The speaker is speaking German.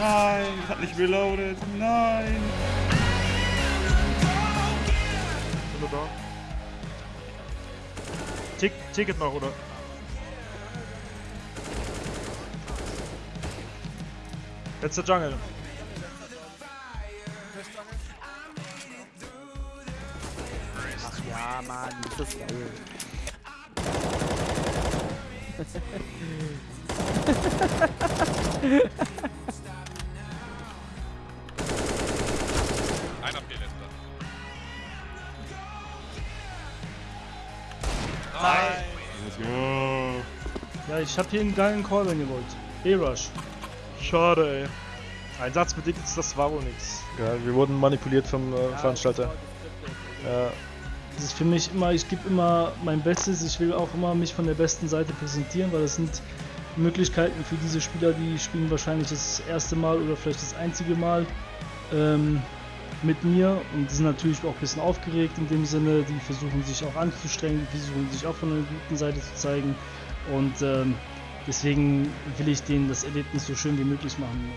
Nein, hat nicht reloaded. Nein. Sind wir da? Tick, Ticket noch, oder? Letzter Jungle. Ach ja, Mann, das ist geil. Einer Let's go. Ja, ich hab hier einen geilen Call, wenn ihr wollt. E-Rush. Schade, ey. Einsatzbedingt, das war wohl nix. Ja, wir wurden manipuliert vom äh, Veranstalter. Ja, Das ist für mich immer, ich gebe immer mein Bestes, ich will auch immer mich von der besten Seite präsentieren, weil das sind Möglichkeiten für diese Spieler, die spielen wahrscheinlich das erste Mal oder vielleicht das einzige Mal ähm, mit mir und sind natürlich auch ein bisschen aufgeregt in dem Sinne, die versuchen sich auch anzustrengen, die versuchen sich auch von der guten Seite zu zeigen und ähm, deswegen will ich denen das Erlebnis so schön wie möglich machen.